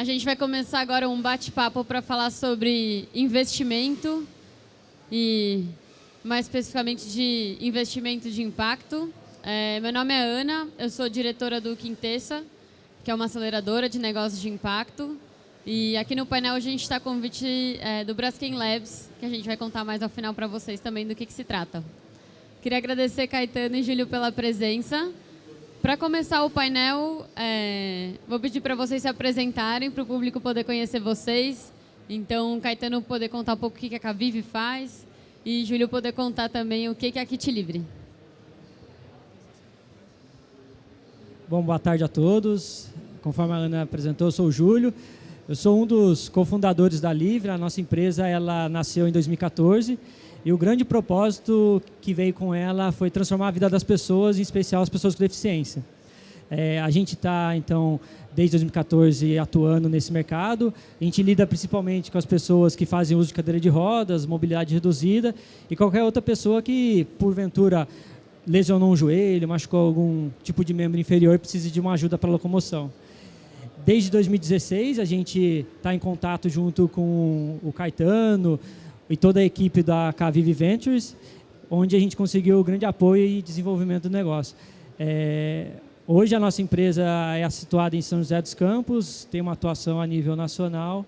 A gente vai começar agora um bate-papo para falar sobre investimento e mais especificamente de investimento de impacto. É, meu nome é Ana, eu sou diretora do Quintessa, que é uma aceleradora de negócios de impacto. E aqui no painel a gente está com o convite é, do Braskem Labs, que a gente vai contar mais ao final para vocês também do que, que se trata. Queria agradecer Caetano e Júlio pela presença. Para começar o painel, é, vou pedir para vocês se apresentarem, para o público poder conhecer vocês. Então, Caetano poder contar um pouco o que a Cavive faz e Júlio poder contar também o que é a Kit Livre. Bom, boa tarde a todos. Conforme a Ana apresentou, eu sou o Júlio. Eu sou um dos cofundadores da Livre. A nossa empresa ela nasceu em 2014 e o grande propósito que veio com ela foi transformar a vida das pessoas, em especial as pessoas com deficiência. É, a gente está, então, desde 2014 atuando nesse mercado. A gente lida principalmente com as pessoas que fazem uso de cadeira de rodas, mobilidade reduzida e qualquer outra pessoa que, porventura, lesionou um joelho, machucou algum tipo de membro inferior e precisa de uma ajuda para locomoção. Desde 2016, a gente está em contato junto com o Caetano, e toda a equipe da Cavive Ventures, onde a gente conseguiu grande apoio e desenvolvimento do negócio. É, hoje a nossa empresa é situada em São José dos Campos, tem uma atuação a nível nacional,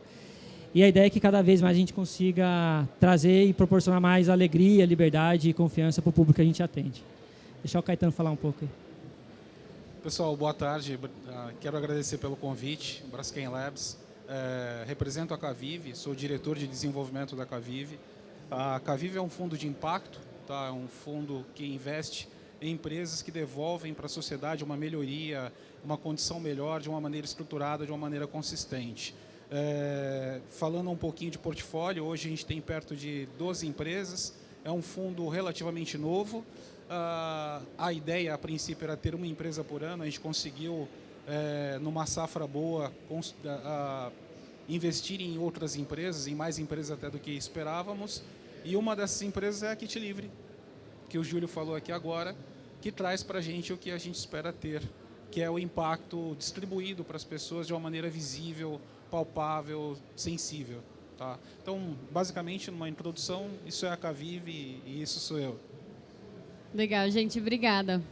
e a ideia é que cada vez mais a gente consiga trazer e proporcionar mais alegria, liberdade e confiança para o público que a gente atende. Deixar o Caetano falar um pouco aí. Pessoal, boa tarde. Quero agradecer pelo convite, Braskem Labs é, represento a Cavive, sou diretor de desenvolvimento da Cavive. A Cavive é um fundo de impacto, tá? é um fundo que investe em empresas que devolvem para a sociedade uma melhoria, uma condição melhor, de uma maneira estruturada, de uma maneira consistente. É, falando um pouquinho de portfólio, hoje a gente tem perto de 12 empresas, é um fundo relativamente novo. Uh, a ideia, a princípio, era ter uma empresa por ano, a gente conseguiu, é, numa safra boa, uh, investir em outras empresas, em mais empresas até do que esperávamos. E uma dessas empresas é a Kit Livre, que o Júlio falou aqui agora, que traz para a gente o que a gente espera ter, que é o impacto distribuído para as pessoas de uma maneira visível, palpável, sensível. Tá? Então, basicamente, numa introdução, isso é a Cavive e isso sou eu. Legal, gente, obrigada.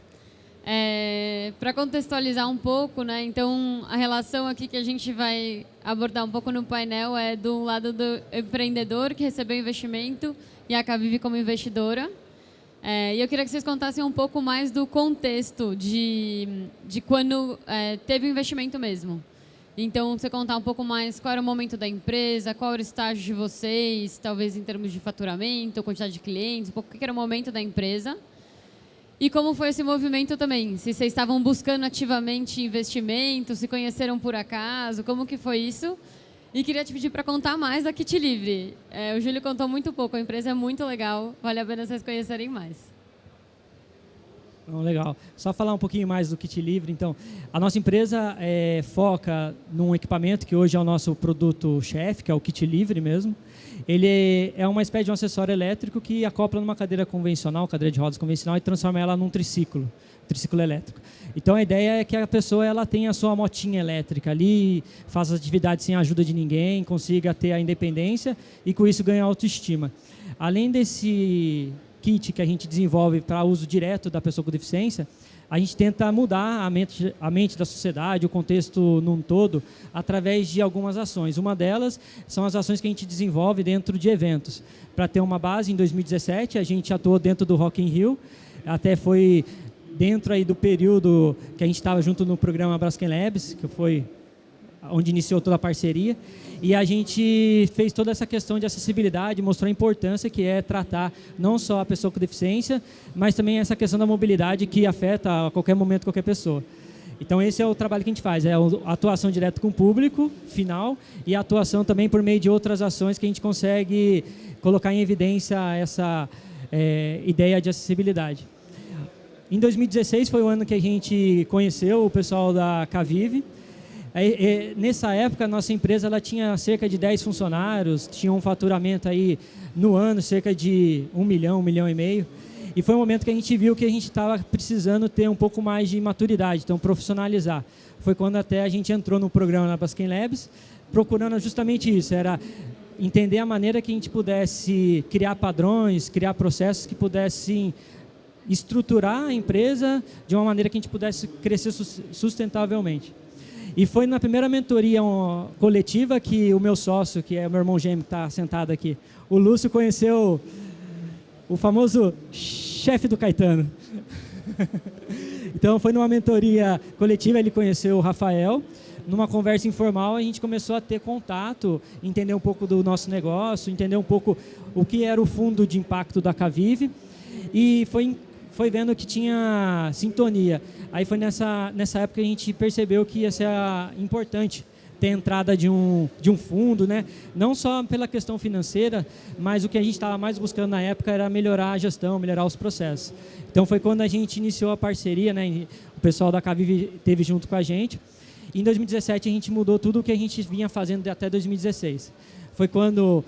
É, Para contextualizar um pouco, né, então a relação aqui que a gente vai abordar um pouco no painel é do lado do empreendedor que recebeu investimento e a Cavive como investidora. É, e eu queria que vocês contassem um pouco mais do contexto de, de quando é, teve o investimento mesmo. Então, você contar um pouco mais qual era o momento da empresa, qual era o estágio de vocês, talvez em termos de faturamento, quantidade de clientes, um pouco o que era o momento da empresa. E como foi esse movimento também? Se vocês estavam buscando ativamente investimento, se conheceram por acaso, como que foi isso? E queria te pedir para contar mais da Kit Livre. É, o Júlio contou muito pouco, a empresa é muito legal, vale a pena vocês conhecerem mais. legal. Só falar um pouquinho mais do Kit Livre. Então, a nossa empresa é, foca num equipamento que hoje é o nosso produto-chefe, que é o Kit Livre mesmo. Ele é uma espécie de um acessório elétrico que acopla numa cadeira convencional, cadeira de rodas convencional, e transforma ela num triciclo, triciclo elétrico. Então a ideia é que a pessoa ela tenha a sua motinha elétrica ali, faça atividades sem a ajuda de ninguém, consiga ter a independência e com isso ganhar autoestima. Além desse kit que a gente desenvolve para uso direto da pessoa com deficiência, a gente tenta mudar a mente, a mente da sociedade, o contexto num todo, através de algumas ações. Uma delas são as ações que a gente desenvolve dentro de eventos. Para ter uma base, em 2017, a gente atuou dentro do Rock in Rio, até foi dentro aí do período que a gente estava junto no programa Braskem Labs, que foi onde iniciou toda a parceria. E a gente fez toda essa questão de acessibilidade, mostrou a importância que é tratar não só a pessoa com deficiência, mas também essa questão da mobilidade que afeta a qualquer momento qualquer pessoa. Então esse é o trabalho que a gente faz, é a atuação direta com o público final e a atuação também por meio de outras ações que a gente consegue colocar em evidência essa é, ideia de acessibilidade. Em 2016 foi o ano que a gente conheceu o pessoal da Cavive, é, nessa época, a nossa empresa ela tinha cerca de 10 funcionários, tinha um faturamento aí no ano cerca de 1 milhão, 1 milhão e meio. E foi um momento que a gente viu que a gente estava precisando ter um pouco mais de maturidade, então profissionalizar. Foi quando até a gente entrou no programa na Basquem Labs, procurando justamente isso, era entender a maneira que a gente pudesse criar padrões, criar processos que pudessem estruturar a empresa de uma maneira que a gente pudesse crescer sustentavelmente. E foi na primeira mentoria coletiva que o meu sócio, que é o meu irmão gêmeo que está sentado aqui, o Lúcio conheceu o famoso chefe do Caetano. então foi numa mentoria coletiva, ele conheceu o Rafael, numa conversa informal a gente começou a ter contato, entender um pouco do nosso negócio, entender um pouco o que era o fundo de impacto da Cavive e foi foi vendo que tinha sintonia. Aí foi nessa, nessa época que a gente percebeu que ia ser importante ter entrada de um, de um fundo, né? não só pela questão financeira, mas o que a gente estava mais buscando na época era melhorar a gestão, melhorar os processos. Então foi quando a gente iniciou a parceria, né? o pessoal da Cavive teve junto com a gente. Em 2017 a gente mudou tudo o que a gente vinha fazendo até 2016. Foi quando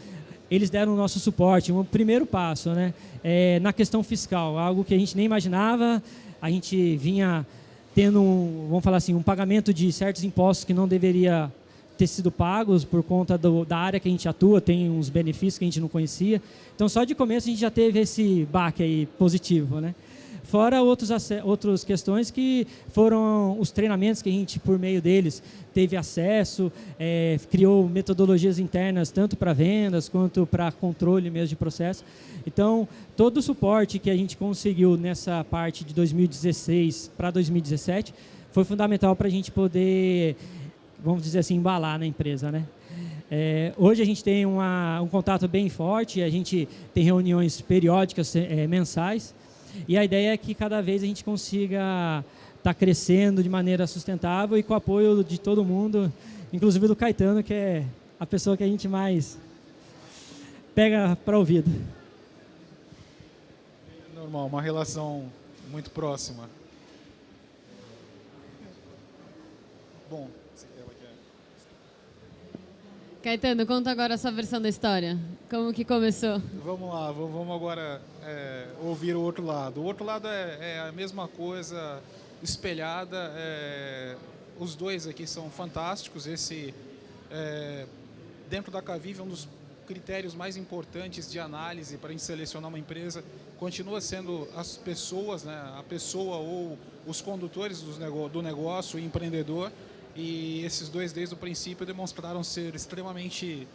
eles deram o nosso suporte, um primeiro passo né? É, na questão fiscal, algo que a gente nem imaginava, a gente vinha tendo, um, vamos falar assim, um pagamento de certos impostos que não deveria ter sido pagos por conta do, da área que a gente atua, tem uns benefícios que a gente não conhecia. Então, só de começo a gente já teve esse baque aí positivo, né? Fora outros, outras questões que foram os treinamentos que a gente, por meio deles, teve acesso, é, criou metodologias internas, tanto para vendas quanto para controle mesmo de processo. Então, todo o suporte que a gente conseguiu nessa parte de 2016 para 2017 foi fundamental para a gente poder, vamos dizer assim, embalar na empresa, né? É, hoje a gente tem uma, um contato bem forte, a gente tem reuniões periódicas, é, mensais, e a ideia é que cada vez a gente consiga estar tá crescendo de maneira sustentável e com o apoio de todo mundo, inclusive do Caetano, que é a pessoa que a gente mais pega para ouvido. Normal, uma relação muito próxima. Bom, Caetano, conta agora a sua versão da história. Como que começou? Vamos lá, vamos agora é, ouvir o outro lado. O outro lado é, é a mesma coisa espelhada. É, os dois aqui são fantásticos. Esse, é, dentro da Cavive, um dos critérios mais importantes de análise para a gente selecionar uma empresa continua sendo as pessoas, né? a pessoa ou os condutores do negócio, o empreendedor. E esses dois, desde o princípio, demonstraram ser extremamente,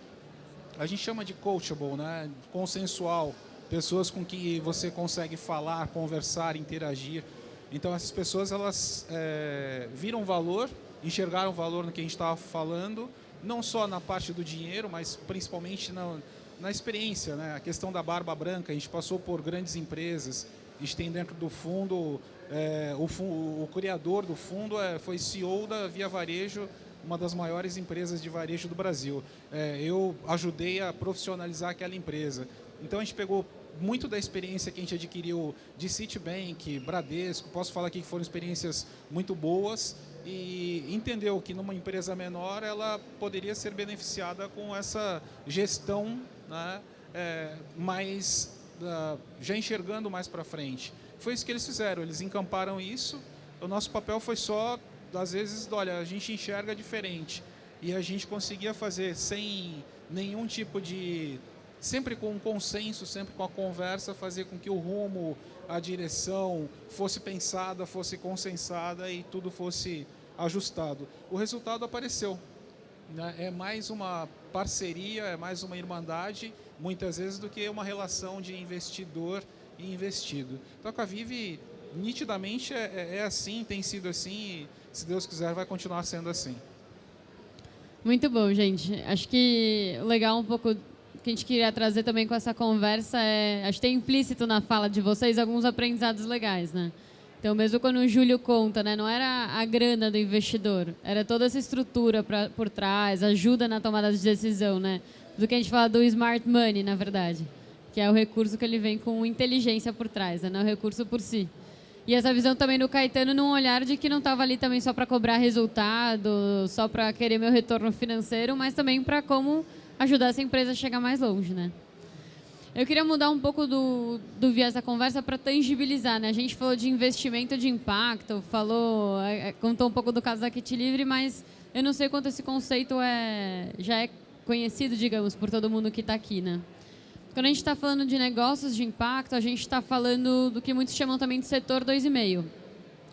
a gente chama de coachable, né? consensual, pessoas com que você consegue falar, conversar, interagir. Então essas pessoas elas é, viram valor, enxergaram valor no que a gente estava falando, não só na parte do dinheiro, mas principalmente na, na experiência, né? A questão da barba branca, a gente passou por grandes empresas, a gente tem dentro do fundo é, o, o, criador do fundo é, foi CEO da Via Varejo, uma das maiores empresas de varejo do Brasil. É, eu ajudei a profissionalizar aquela empresa. Então a gente pegou muito da experiência que a gente adquiriu de Citibank, Bradesco, posso falar aqui que foram experiências muito boas e entendeu que numa empresa menor ela poderia ser beneficiada com essa gestão né, é, mais, uh, já enxergando mais para frente. Foi isso que eles fizeram, eles encamparam isso. O nosso papel foi só, às vezes, olha, a gente enxerga diferente. E a gente conseguia fazer sem nenhum tipo de... Sempre com um consenso, sempre com a conversa, fazer com que o rumo, a direção fosse pensada, fosse consensada e tudo fosse ajustado. O resultado apareceu. Né? É mais uma parceria, é mais uma irmandade, muitas vezes, do que uma relação de investidor e investido. Então a Vive nitidamente é, é, é assim, tem sido assim e, se Deus quiser, vai continuar sendo assim. Muito bom, gente. Acho que legal um pouco que a gente queria trazer também com essa conversa é, acho que tem implícito na fala de vocês alguns aprendizados legais, né? Então, mesmo quando o Júlio conta, né, não era a grana do investidor, era toda essa estrutura pra, por trás, ajuda na tomada de decisão, né? Do que a gente fala do smart money, na verdade que é o recurso que ele vem com inteligência por trás, né? não é o recurso por si. E essa visão também do Caetano num olhar de que não estava ali também só para cobrar resultado, só para querer meu retorno financeiro, mas também para como ajudar essa empresa a chegar mais longe, né? Eu queria mudar um pouco do, do viés da conversa para tangibilizar, né? A gente falou de investimento de impacto, falou, é, é, contou um pouco do caso da Kit Livre, mas eu não sei quanto esse conceito é, já é conhecido, digamos, por todo mundo que está aqui, né? Quando a gente está falando de negócios de impacto, a gente está falando do que muitos chamam também de setor 2,5.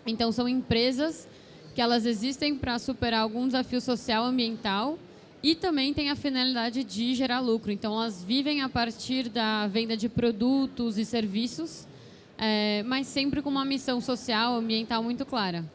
Então, são empresas que elas existem para superar algum desafio social, ambiental e também tem a finalidade de gerar lucro. Então, elas vivem a partir da venda de produtos e serviços, é, mas sempre com uma missão social, ambiental muito clara.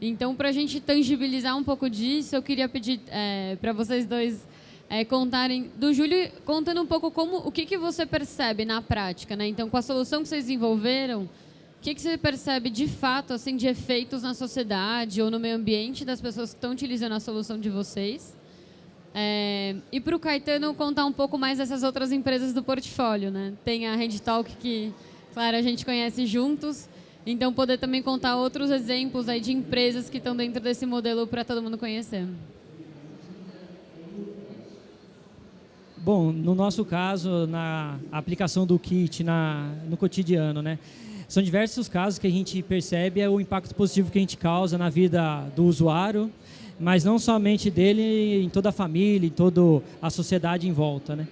Então, para a gente tangibilizar um pouco disso, eu queria pedir é, para vocês dois é, contarem do Júlio, contando um pouco como o que, que você percebe na prática, né? Então, com a solução que vocês desenvolveram, o que, que você percebe de fato, assim, de efeitos na sociedade ou no meio ambiente das pessoas que estão utilizando a solução de vocês? É, e para o Caetano contar um pouco mais dessas outras empresas do portfólio, né? Tem a Talk que, claro, a gente conhece juntos. Então, poder também contar outros exemplos aí de empresas que estão dentro desse modelo para todo mundo conhecer. Bom, no nosso caso, na aplicação do kit na, no cotidiano, né? São diversos casos que a gente percebe é o impacto positivo que a gente causa na vida do usuário, mas não somente dele, em toda a família, em toda a sociedade em volta. Né?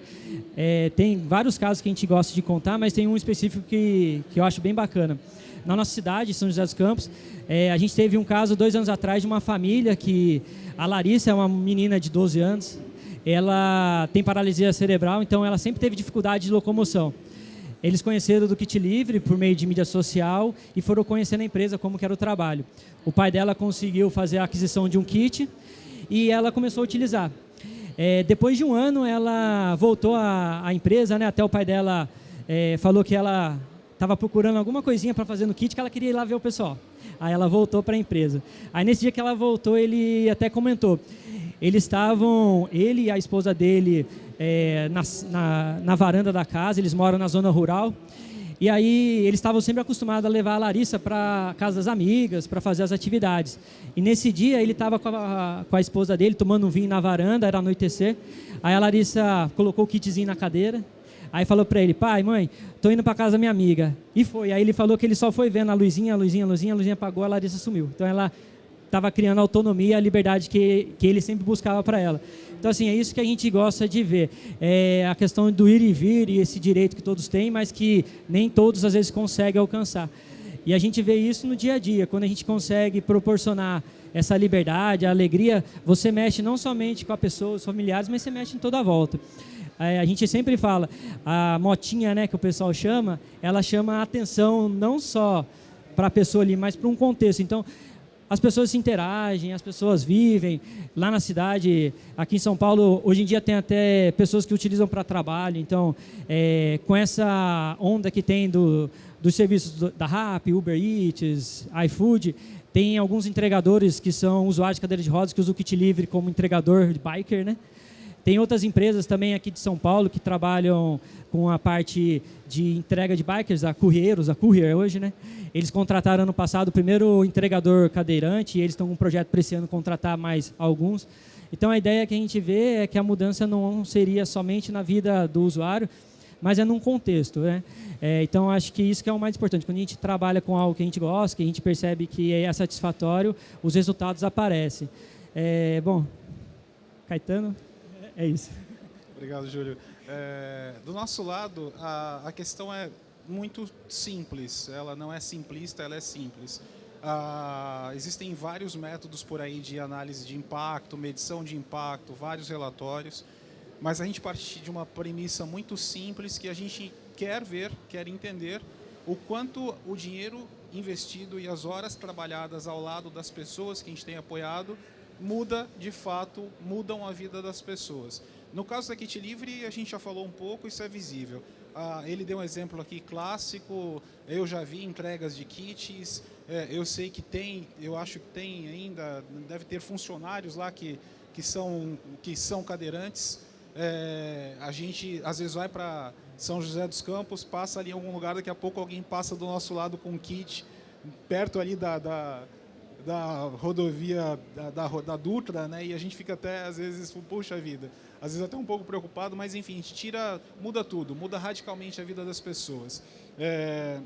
É, tem vários casos que a gente gosta de contar, mas tem um específico que, que eu acho bem bacana. Na nossa cidade, São José dos Campos, é, a gente teve um caso dois anos atrás de uma família que a Larissa é uma menina de 12 anos, ela tem paralisia cerebral, então ela sempre teve dificuldade de locomoção. Eles conheceram do Kit Livre por meio de mídia social e foram conhecendo a empresa como que era o trabalho. O pai dela conseguiu fazer a aquisição de um kit e ela começou a utilizar. É, depois de um ano, ela voltou à, empresa, né, até o pai dela é, falou que ela estava procurando alguma coisinha para fazer no kit, que ela queria ir lá ver o pessoal. Aí ela voltou para a empresa. Aí nesse dia que ela voltou, ele até comentou, eles estavam, ele e a esposa dele, é, na, na, na, varanda da casa, eles moram na zona rural. E aí eles estavam sempre acostumados a levar a Larissa para casa das amigas, para fazer as atividades. E nesse dia ele estava com, com, a esposa dele tomando um vinho na varanda, era anoitecer. Aí a Larissa colocou o kitzinho na cadeira. Aí falou para ele, pai, mãe, tô indo para casa da minha amiga. E foi. Aí ele falou que ele só foi vendo a luzinha, a luzinha, a luzinha, a luzinha apagou, a Larissa sumiu. Então ela estava criando a autonomia e a liberdade que, que ele sempre buscava para ela. Então, assim, é isso que a gente gosta de ver. É a questão do ir e vir e esse direito que todos têm, mas que nem todos, às vezes, conseguem alcançar. E a gente vê isso no dia a dia, quando a gente consegue proporcionar essa liberdade, a alegria, você mexe não somente com a pessoa, os familiares, mas você mexe em toda a volta. É, a gente sempre fala, a motinha né, que o pessoal chama, ela chama a atenção não só para a pessoa ali, mas para um contexto. Então, as pessoas se interagem, as pessoas vivem. Lá na cidade, aqui em São Paulo, hoje em dia tem até pessoas que utilizam para trabalho. Então, é, com essa onda que tem do, dos serviços da RAP, Uber Eats, iFood, tem alguns entregadores que são usuários de cadeira de rodas que usam o kit livre como entregador de biker, né? Tem outras empresas também aqui de São Paulo que trabalham com a parte de entrega de bikers, a Courieiros, a Courier hoje, né? Eles contrataram ano passado o primeiro entregador cadeirante e eles estão com um projeto para esse ano contratar mais alguns. Então a ideia que a gente vê é que a mudança não seria somente na vida do usuário, mas é num contexto, né? É, então acho que isso que é o mais importante. Quando a gente trabalha com algo que a gente gosta, que a gente percebe que é satisfatório, os resultados aparecem. É, bom, Caetano. É isso. Obrigado, Júlio. É, do nosso lado, a, a questão é muito simples. Ela não é simplista, ela é simples. Ah, existem vários métodos por aí de análise de impacto, medição de impacto, vários relatórios, mas a gente parte de uma premissa muito simples que a gente quer ver, quer entender o quanto o dinheiro investido e as horas trabalhadas ao lado das pessoas que a gente tem apoiado muda, de fato, mudam a vida das pessoas. No caso da Kit Livre, a gente já falou um pouco, isso é visível. Ah, ele deu um exemplo aqui clássico, eu já vi entregas de kits, é, eu sei que tem, eu acho que tem ainda, deve ter funcionários lá que, que, são, que são cadeirantes. É, a gente às vezes vai para São José dos Campos, passa ali em algum lugar, daqui a pouco alguém passa do nosso lado com um kit, perto ali da, da da rodovia da, da, da, Dutra, né? E a gente fica até, às vezes, puxa vida, às vezes até um pouco preocupado, mas enfim, a gente tira, muda tudo, muda radicalmente a vida das pessoas. É,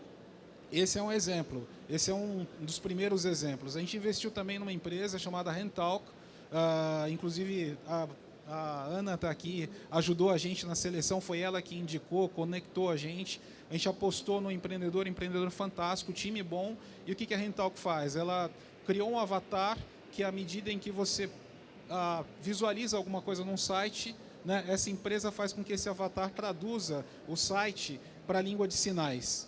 esse é um exemplo, esse é um dos primeiros exemplos. A gente investiu também numa empresa chamada Rentalk, uh, inclusive a, a Ana está aqui, ajudou a gente na seleção, foi ela que indicou, conectou a gente. A gente apostou no empreendedor, empreendedor fantástico, time bom. E o que, que a Rentalk faz? Ela criou um avatar que, à medida em que você ah, visualiza alguma coisa num site, né, essa empresa faz com que esse avatar traduza o site para a língua de sinais.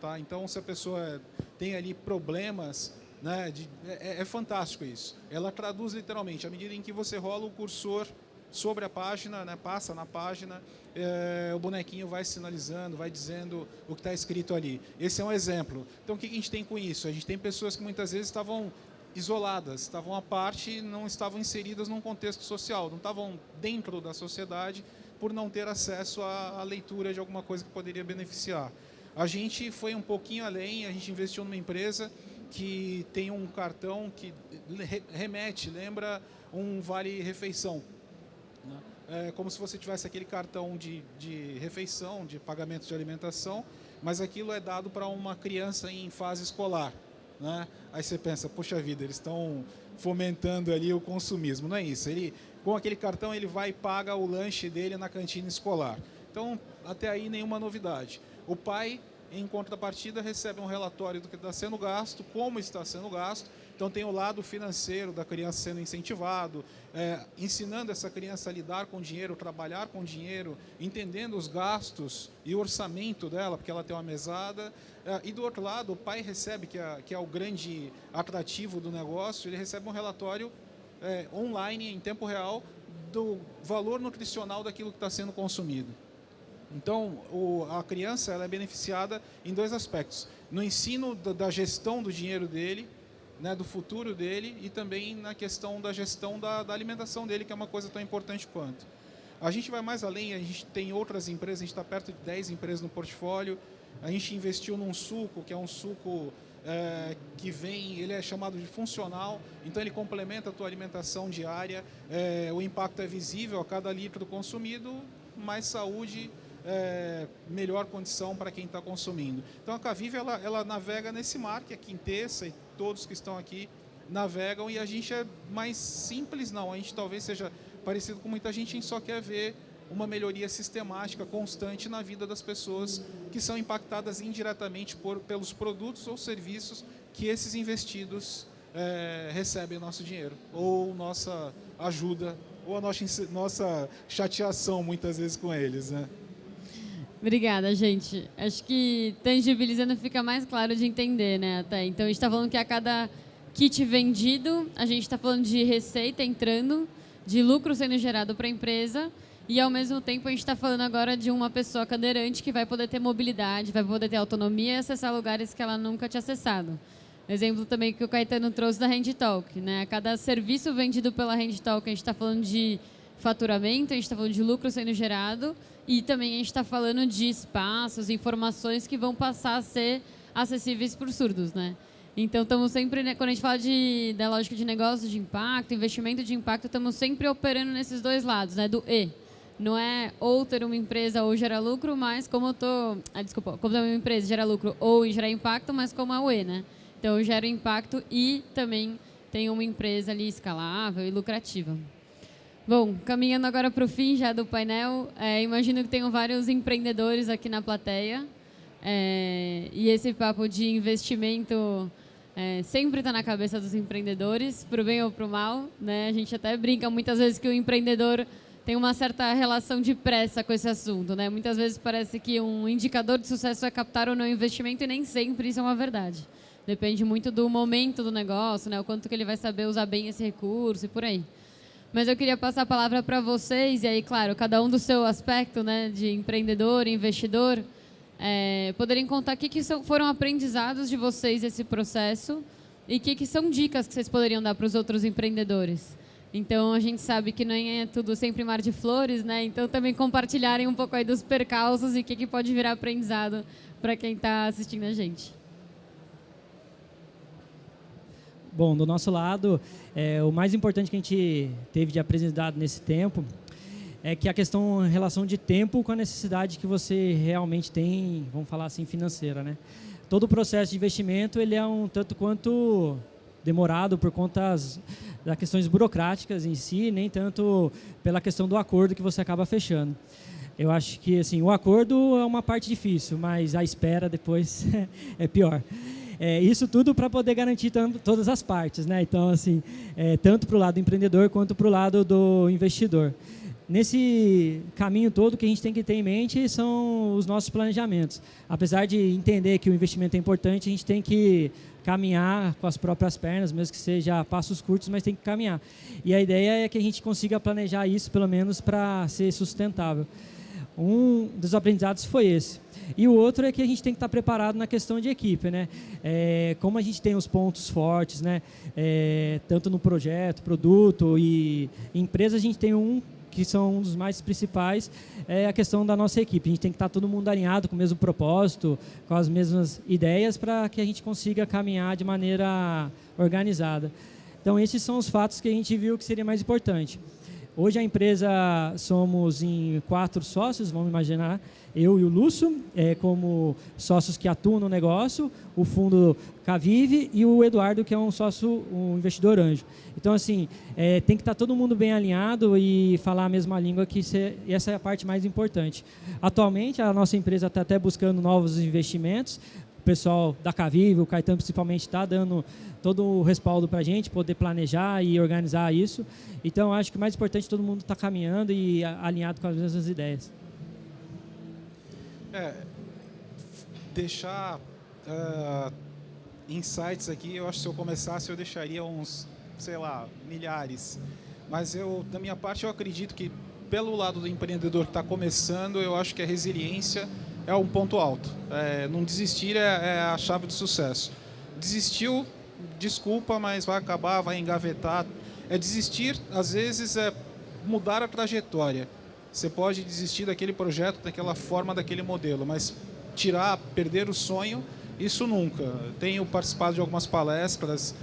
Tá? Então, se a pessoa tem ali problemas, né, de, é, é, fantástico isso. Ela traduz literalmente, à medida em que você rola o cursor sobre a página, né, passa na página, é, o bonequinho vai sinalizando, vai dizendo o que está escrito ali. Esse é um exemplo. Então, o que a gente tem com isso? A gente tem pessoas que muitas vezes estavam isoladas, estavam à parte, não estavam inseridas num contexto social, não estavam dentro da sociedade por não ter acesso à, à leitura de alguma coisa que poderia beneficiar. A gente foi um pouquinho além, a gente investiu numa empresa que tem um cartão que remete, lembra um vale-refeição. É como se você tivesse aquele cartão de, de refeição, de pagamento de alimentação, mas aquilo é dado para uma criança em fase escolar. Né? Aí você pensa, poxa vida, eles estão fomentando ali o consumismo. Não é isso. Ele, com aquele cartão ele vai e paga o lanche dele na cantina escolar. Então, até aí nenhuma novidade. O pai, em contrapartida, recebe um relatório do que está sendo gasto, como está sendo gasto, então tem o lado financeiro da criança sendo incentivado, é, ensinando essa criança a lidar com dinheiro, trabalhar com dinheiro, entendendo os gastos e o orçamento dela, porque ela tem uma mesada. É, e do outro lado, o pai recebe, que é, que é o grande atrativo do negócio, ele recebe um relatório é, online, em tempo real, do valor nutricional daquilo que está sendo consumido. Então, o, a criança ela é beneficiada em dois aspectos. No ensino da, da gestão do dinheiro dele, né, do futuro dele e também na questão da gestão da, da, alimentação dele, que é uma coisa tão importante quanto. A gente vai mais além, a gente tem outras empresas, a gente está perto de 10 empresas no portfólio, a gente investiu num suco, que é um suco é, que vem, ele é chamado de funcional, então ele complementa a tua alimentação diária, é, o impacto é visível a cada litro consumido, mais saúde, é, melhor condição para quem está consumindo. Então a Cavive ela, ela navega nesse mar, que é Quintessa e todos que estão aqui navegam e a gente é mais simples, não. A gente talvez seja parecido com muita gente, a gente só quer ver uma melhoria sistemática, constante na vida das pessoas que são impactadas indiretamente por, pelos produtos ou serviços que esses investidos é, recebem nosso dinheiro, ou nossa ajuda, ou a nossa, nossa chateação muitas vezes com eles. Né? Obrigada, gente. Acho que tangibilizando fica mais claro de entender, né? Até. Então, a gente está falando que a cada kit vendido, a gente está falando de receita entrando, de lucro sendo gerado para a empresa, e ao mesmo tempo a gente está falando agora de uma pessoa cadeirante que vai poder ter mobilidade, vai poder ter autonomia e acessar lugares que ela nunca tinha acessado. Exemplo também que o Caetano trouxe da Handtalk. Né? A cada serviço vendido pela Handtalk, a gente está falando de faturamento, a gente está falando de lucro sendo gerado e também a gente está falando de espaços, informações que vão passar a ser acessíveis por surdos, né? Então, estamos sempre, né, quando a gente fala de, da lógica de negócio de impacto, investimento de impacto, estamos sempre operando nesses dois lados, né? Do E. Não é ou ter uma empresa ou gerar lucro, mas como eu tô... Ah, desculpa. Como ter uma empresa gera lucro ou gerar impacto, mas como é o E, né? Então, eu gero impacto e também tenho uma empresa ali escalável e lucrativa. Bom, caminhando agora para o fim já do painel, é, imagino que tenham vários empreendedores aqui na plateia. É, e esse papo de investimento é, sempre está na cabeça dos empreendedores, para o bem ou para o mal. Né? A gente até brinca muitas vezes que o empreendedor tem uma certa relação de pressa com esse assunto. Né? Muitas vezes parece que um indicador de sucesso é captar ou não investimento e nem sempre isso é uma verdade. Depende muito do momento do negócio, né? o quanto que ele vai saber usar bem esse recurso e por aí. Mas eu queria passar a palavra para vocês, e aí, claro, cada um do seu aspecto, né, de empreendedor, investidor, é, poderem contar o que, que são, foram aprendizados de vocês esse processo e o que, que são dicas que vocês poderiam dar para os outros empreendedores. Então, a gente sabe que não é tudo sempre mar de flores, né? Então, também compartilharem um pouco aí dos percalços e o que, que pode virar aprendizado para quem está assistindo a gente. Bom, do nosso lado, é, o mais importante que a gente teve de aprendizado nesse tempo é que a questão em relação de tempo com a necessidade que você realmente tem, vamos falar assim, financeira, né? Todo o processo de investimento ele é um tanto quanto demorado por conta das, questões burocráticas em si, nem tanto pela questão do acordo que você acaba fechando. Eu acho que assim o acordo é uma parte difícil, mas a espera depois é pior. É, isso tudo para poder garantir todas as partes, né? Então, assim, é, tanto para o lado do empreendedor quanto para o lado do investidor. Nesse caminho todo, o que a gente tem que ter em mente são os nossos planejamentos. Apesar de entender que o investimento é importante, a gente tem que caminhar com as próprias pernas, mesmo que seja passos curtos, mas tem que caminhar. E a ideia é que a gente consiga planejar isso, pelo menos, para ser sustentável. Um dos aprendizados foi esse. E o outro é que a gente tem que estar preparado na questão de equipe, né? É, como a gente tem os pontos fortes, né? É, tanto no projeto, produto e empresa, a gente tem um que são um dos mais principais, é a questão da nossa equipe. A gente tem que estar todo mundo alinhado com o mesmo propósito, com as mesmas ideias, para que a gente consiga caminhar de maneira organizada. Então, esses são os fatos que a gente viu que seria mais importante. Hoje a empresa somos em quatro sócios, vamos imaginar, eu e o Lúcio, é, como sócios que atuam no negócio, o fundo Cavive e o Eduardo, que é um sócio, um investidor anjo. Então, assim, é, tem que estar todo mundo bem alinhado e falar a mesma língua, que essa é a parte mais importante. Atualmente, a nossa empresa está até buscando novos investimentos, pessoal da Cavive, o Caetano principalmente, está dando todo o respaldo para a gente poder planejar e organizar isso. Então, acho que o mais importante é todo mundo estar tá caminhando e alinhado com as mesmas ideias. É, deixar uh, insights aqui, eu acho que se eu começasse eu deixaria uns, sei lá, milhares. Mas eu, da minha parte, eu acredito que pelo lado do empreendedor que está começando, eu acho que a resiliência é um ponto alto. É, não desistir é, é a chave do sucesso. Desistiu, desculpa, mas vai acabar, vai engavetar. É desistir, às vezes, é mudar a trajetória. Você pode desistir daquele projeto, daquela forma, daquele modelo, mas tirar, perder o sonho, isso nunca. Tenho participado de algumas palestras,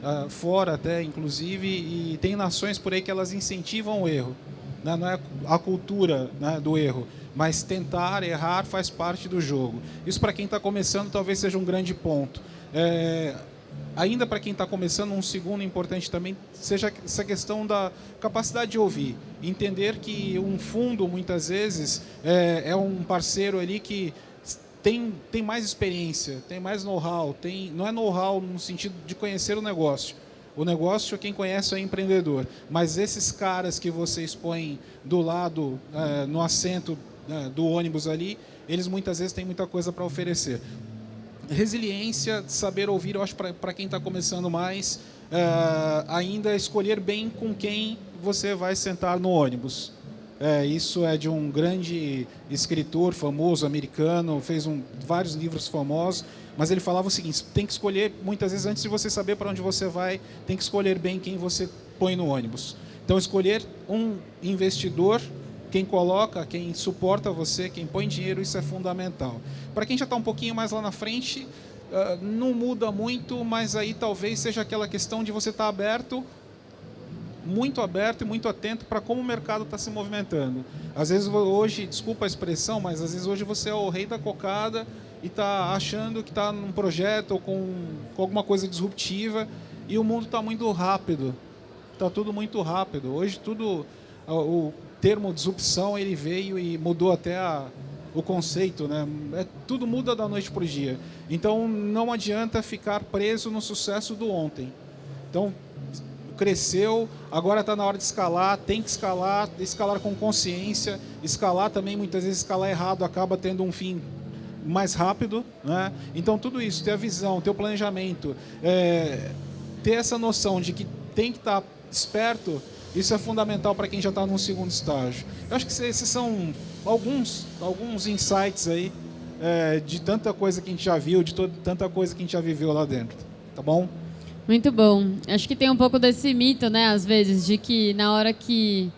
uh, fora até, inclusive, e tem nações por aí que elas incentivam o erro. Né? Não é a cultura né, do erro, mas tentar, errar faz parte do jogo. Isso para quem está começando talvez seja um grande ponto. É, ainda para quem está começando, um segundo importante também seja essa questão da capacidade de ouvir. Entender que um fundo, muitas vezes, é, é um parceiro ali que tem, tem mais experiência, tem mais know-how, tem, não é know-how no sentido de conhecer o negócio. O negócio, quem conhece é empreendedor. Mas esses caras que você expõe do lado, é, no assento do ônibus ali, eles muitas vezes têm muita coisa para oferecer resiliência, saber ouvir, eu acho para quem está começando mais, uh, ainda escolher bem com quem você vai sentar no ônibus. É, isso é de um grande escritor famoso americano, fez um, vários livros famosos, mas ele falava o seguinte: tem que escolher muitas vezes antes de você saber para onde você vai, tem que escolher bem quem você põe no ônibus. Então escolher um investidor quem coloca, quem suporta você, quem põe dinheiro, isso é fundamental. Para quem já está um pouquinho mais lá na frente, uh, não muda muito, mas aí talvez seja aquela questão de você estar tá aberto, muito aberto e muito atento para como o mercado está se movimentando. Às vezes hoje, desculpa a expressão, mas às vezes hoje você é o rei da cocada e está achando que está num projeto ou com, com alguma coisa disruptiva e o mundo está muito rápido. Está tudo muito rápido. Hoje tudo o termo disrupção ele veio e mudou até a, o conceito, né? É, tudo muda da noite para o dia. Então não adianta ficar preso no sucesso do ontem. Então cresceu, agora está na hora de escalar, tem que escalar, escalar com consciência, escalar também muitas vezes escalar errado acaba tendo um fim mais rápido, né? Então tudo isso, ter a visão, ter o planejamento, é, ter essa noção de que tem que estar tá esperto isso é fundamental para quem já está no segundo estágio. Eu acho que esses são alguns, alguns insights aí é, de tanta coisa que a gente já viu, de toda, tanta coisa que a gente já viveu lá dentro. Tá bom? Muito bom. Acho que tem um pouco desse mito, né, às vezes, de que na hora que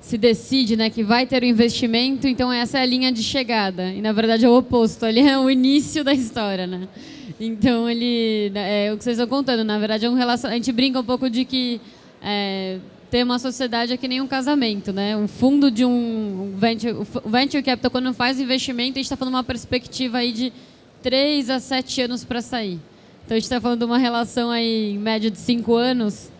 se decide né, que vai ter o investimento, então essa é a linha de chegada. E, na verdade, é o oposto. Ali é o início da história, né? Então, ele... Né, é o que vocês estão contando. Na verdade, é um relacion... a gente brinca um pouco de que é, ter uma sociedade é que nem um casamento, né? Um fundo de um venture, o venture capital quando faz investimento, a gente está falando uma perspectiva aí de 3 a 7 anos para sair. Então a gente está falando de uma relação aí em média de 5 anos.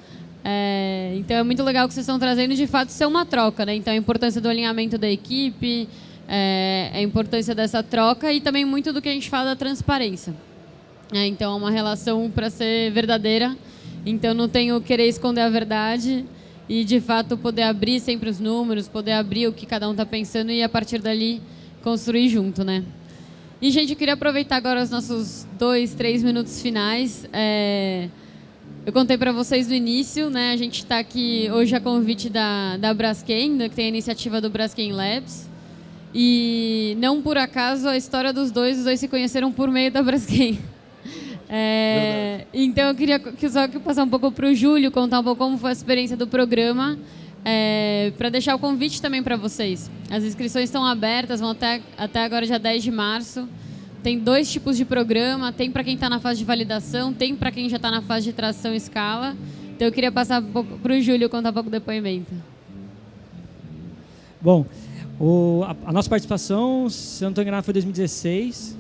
É, então é muito legal que vocês estão trazendo de fato ser uma troca, né? Então a importância do alinhamento da equipe, é, a importância dessa troca e também muito do que a gente fala da transparência. É, então é uma relação para ser verdadeira. Então não tenho querer esconder a verdade e de fato poder abrir sempre os números, poder abrir o que cada um está pensando e a partir dali construir junto, né? E gente, eu queria aproveitar agora os nossos dois, três minutos finais. É... Eu contei para vocês no início, né? A gente está aqui hoje a convite da, da Braskem, né, que tem a iniciativa do Braskem Labs. E não por acaso a história dos dois, os dois se conheceram por meio da Braskem. É, então eu queria que só que passar um pouco para o Júlio, contar um pouco como foi a experiência do programa, é, para deixar o convite também para vocês. As inscrições estão abertas, vão até, até agora dia 10 de março. Tem dois tipos de programa, tem para quem está na fase de validação, tem para quem já está na fase de tração e escala. Então eu queria passar um para o Júlio contar um pouco do depoimento. Bom, o, a, a, nossa participação, se eu não estou enganado, foi 2016.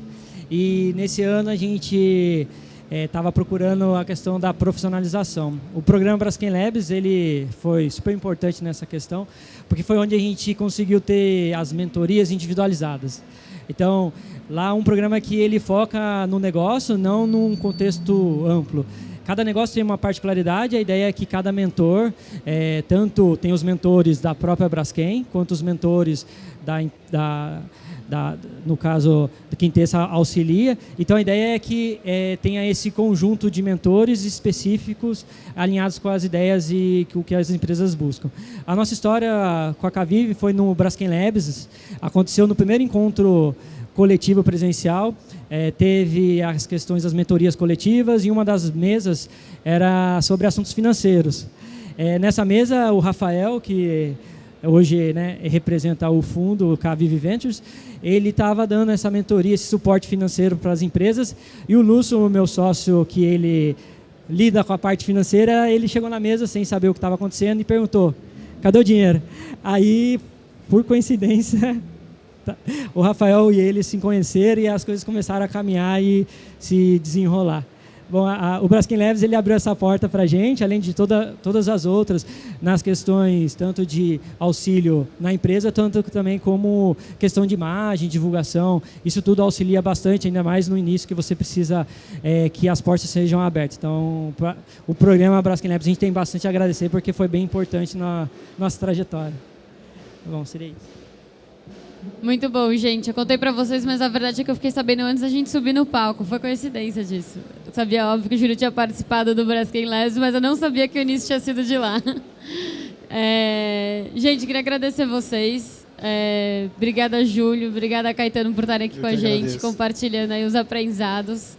E nesse ano a gente estava é, procurando a questão da profissionalização. O programa Braskem Labs ele foi super importante nessa questão, porque foi onde a gente conseguiu ter as mentorias individualizadas. Então, lá um programa que ele foca no negócio, não num contexto amplo. Cada negócio tem uma particularidade, a ideia é que cada mentor, é, tanto tem os mentores da própria Braskem, quanto os mentores da, da da, no caso, da Quintessa auxilia. Então, a ideia é que é, tenha esse conjunto de mentores específicos alinhados com as ideias e o que as empresas buscam. A nossa história com a Cavive foi no Braskem Labs, aconteceu no primeiro encontro coletivo presencial, é, teve as questões das mentorias coletivas e uma das mesas era sobre assuntos financeiros. É, nessa mesa, o Rafael, que hoje né, representa o fundo, o Cavive Ventures, ele estava dando essa mentoria, esse suporte financeiro para as empresas, e o Lúcio, meu sócio, que ele lida com a parte financeira, ele chegou na mesa sem saber o que estava acontecendo e perguntou, cadê o dinheiro? Aí, por coincidência, tá, o Rafael e ele se conheceram e as coisas começaram a caminhar e se desenrolar. Bom, a, a, o Braskem Leves ele abriu essa porta para a gente, além de toda, todas as outras, nas questões tanto de auxílio na empresa, tanto também como questão de imagem, divulgação. Isso tudo auxilia bastante, ainda mais no início que você precisa é, que as portas sejam abertas. Então, pra, o programa Braskem Leves a gente tem bastante a agradecer porque foi bem importante na nossa trajetória. Bom, seria isso. Muito bom, gente. Eu contei para vocês, mas a verdade é que eu fiquei sabendo antes da gente subir no palco. Foi coincidência disso. Sabia, óbvio, que o Júlio tinha participado do Braskem Labs, mas eu não sabia que o início tinha sido de lá. É... Gente, queria agradecer vocês. É... Obrigada, Júlio. Obrigada, Caetano, por estarem aqui eu com a gente, agradeço. compartilhando aí os aprendizados.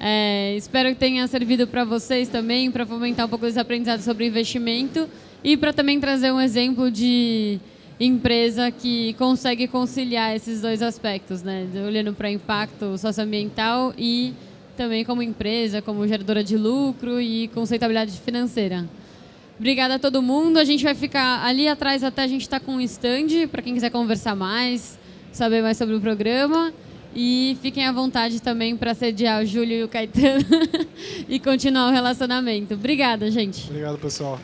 É... Espero que tenha servido para vocês também, para fomentar um pouco dos aprendizados sobre investimento e para também trazer um exemplo de empresa que consegue conciliar esses dois aspectos, né? olhando para impacto socioambiental e também como empresa, como geradora de lucro e conceituabilidade financeira. Obrigada a todo mundo. A gente vai ficar ali atrás até a gente estar tá com um stand para quem quiser conversar mais, saber mais sobre o programa. E fiquem à vontade também para sediar o Júlio e o Caetano e continuar o relacionamento. Obrigada, gente. Obrigado, pessoal.